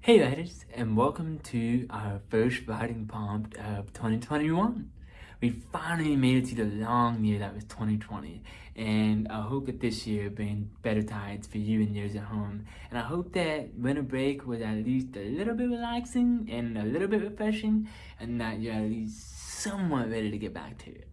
Hey writers, and welcome to our first writing prompt of 2021. We finally made it to the long year that was 2020, and I hope that this year brings better tides for you and yours at home. And I hope that winter break was at least a little bit relaxing and a little bit refreshing, and that you're at least somewhat ready to get back to it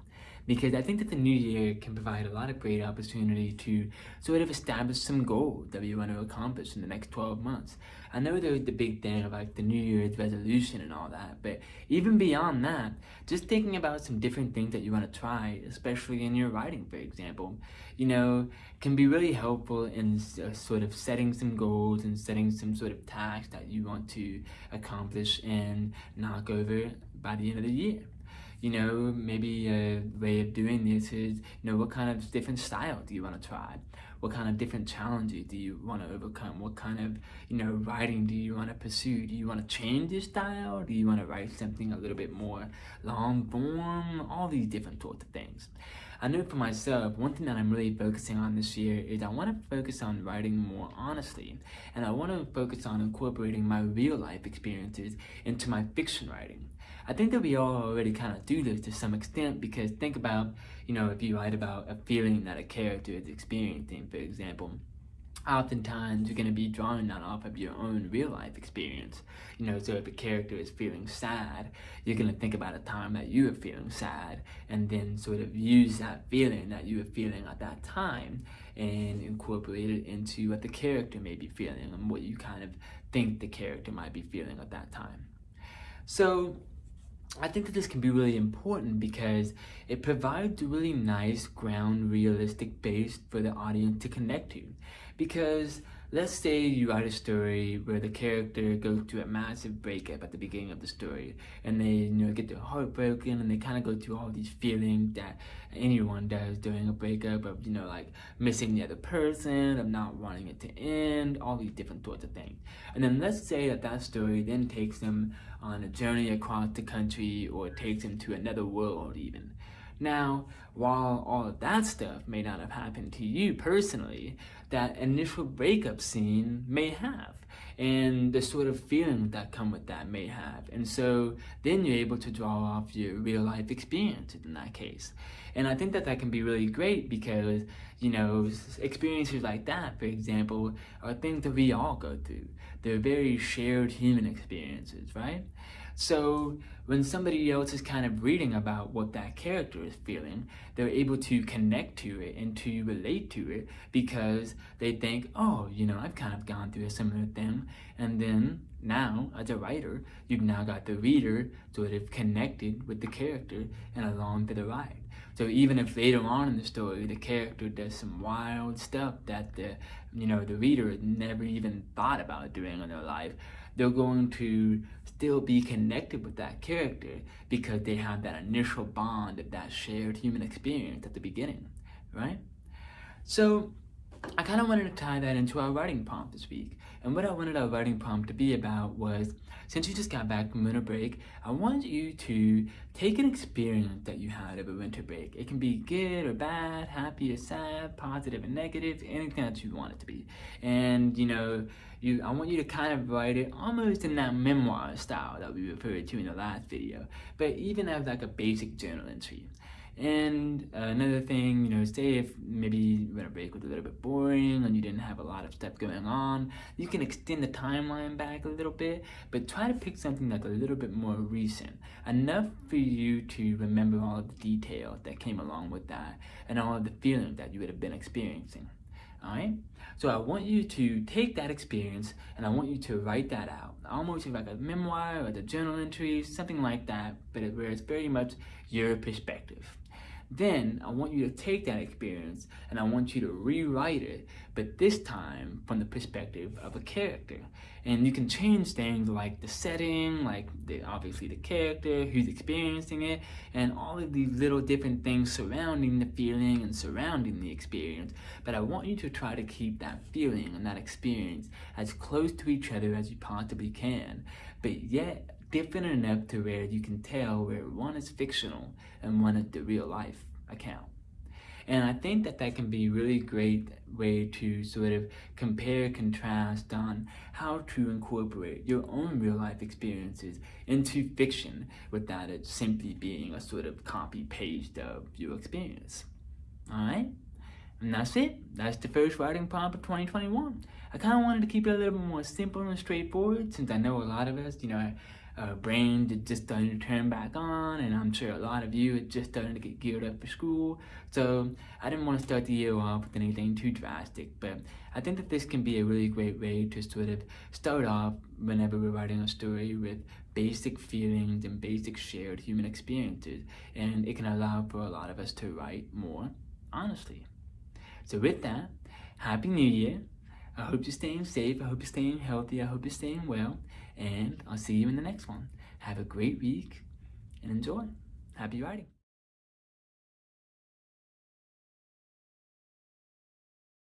because I think that the new year can provide a lot of great opportunity to sort of establish some goals that we want to accomplish in the next 12 months. I know there's the big thing of like the New Year's resolution and all that, but even beyond that, just thinking about some different things that you want to try, especially in your writing, for example, you know, can be really helpful in uh, sort of setting some goals and setting some sort of tasks that you want to accomplish and knock over by the end of the year you know, maybe a way of doing this is, you know, what kind of different style do you want to try? What kind of different challenges do you want to overcome? What kind of, you know, writing do you want to pursue? Do you want to change your style? Do you want to write something a little bit more long form? All these different sorts of things. I know for myself, one thing that I'm really focusing on this year is I want to focus on writing more honestly. And I want to focus on incorporating my real life experiences into my fiction writing. I think that we all already kind of do this to some extent because think about, you know, if you write about a feeling that a character is experiencing, for example, oftentimes you're going to be drawing that off of your own real life experience. You know, so if a character is feeling sad, you're going to think about a time that you were feeling sad and then sort of use that feeling that you were feeling at that time and incorporate it into what the character may be feeling and what you kind of think the character might be feeling at that time. So I think that this can be really important because it provides a really nice ground realistic base for the audience to connect to. Because let's say you write a story where the character goes through a massive breakup at the beginning of the story and they you know get their heart broken and they kind of go through all these feelings that anyone does during a breakup of you know like missing the other person of not wanting it to end all these different sorts of things. And then let's say that that story then takes them on a journey across the country or takes them to another world even now, while all of that stuff may not have happened to you personally, that initial breakup scene may have and the sort of feeling that come with that may have. And so then you're able to draw off your real life experiences in that case. And I think that that can be really great because, you know, experiences like that, for example, are things that we all go through. They're very shared human experiences, right? So when somebody else is kind of reading about what that character is feeling, they're able to connect to it and to relate to it because they think, oh, you know, I've kind of gone through a similar thing. And then now, as a writer, you've now got the reader sort of connected with the character and along for the ride. So even if later on in the story, the character does some wild stuff that the, you know, the reader never even thought about doing in their life, they're going to still be connected with that character because they have that initial bond of that shared human experience at the beginning, right? So I kind of wanted to tie that into our writing prompt this week. And what I wanted our writing prompt to be about was, since you just got back from winter break, I want you to take an experience that you had over winter break. It can be good or bad, happy or sad, positive and negative, anything that you want it to be. And, you know, you, I want you to kind of write it almost in that memoir style that we referred to in the last video, but even as like a basic journal entry. And uh, another thing, you know, say if maybe winter break was a little bit boring and you didn't have a lot of stuff going on, you can extend the timeline back a little bit, but try to pick something that's a little bit more recent, enough for you to remember all of the details that came along with that and all of the feelings that you would have been experiencing. All right? So I want you to take that experience and I want you to write that out. Almost like a memoir or a journal entry, something like that, but where it's very much your perspective. Then I want you to take that experience and I want you to rewrite it, but this time from the perspective of a character. And you can change things like the setting, like the, obviously the character, who's experiencing it, and all of these little different things surrounding the feeling and surrounding the experience. But I want you to try to keep that feeling and that experience as close to each other as you possibly can, but yet different enough to where you can tell where one is fictional and one is the real life account. And I think that that can be a really great way to sort of compare contrast on how to incorporate your own real life experiences into fiction without it simply being a sort of copy paste of your experience. Alright? And that's it. That's the first writing prompt of 2021. I kind of wanted to keep it a little bit more simple and straightforward since I know a lot of us, you know, uh, brain just starting to turn back on and I'm sure a lot of you are just starting to get geared up for school. So I didn't want to start the year off with anything too drastic, but I think that this can be a really great way to sort of start off whenever we're writing a story with basic feelings and basic shared human experiences. And it can allow for a lot of us to write more honestly. So with that, Happy New Year. I hope you're staying safe. I hope you're staying healthy. I hope you're staying well. And I'll see you in the next one. Have a great week and enjoy. Happy writing.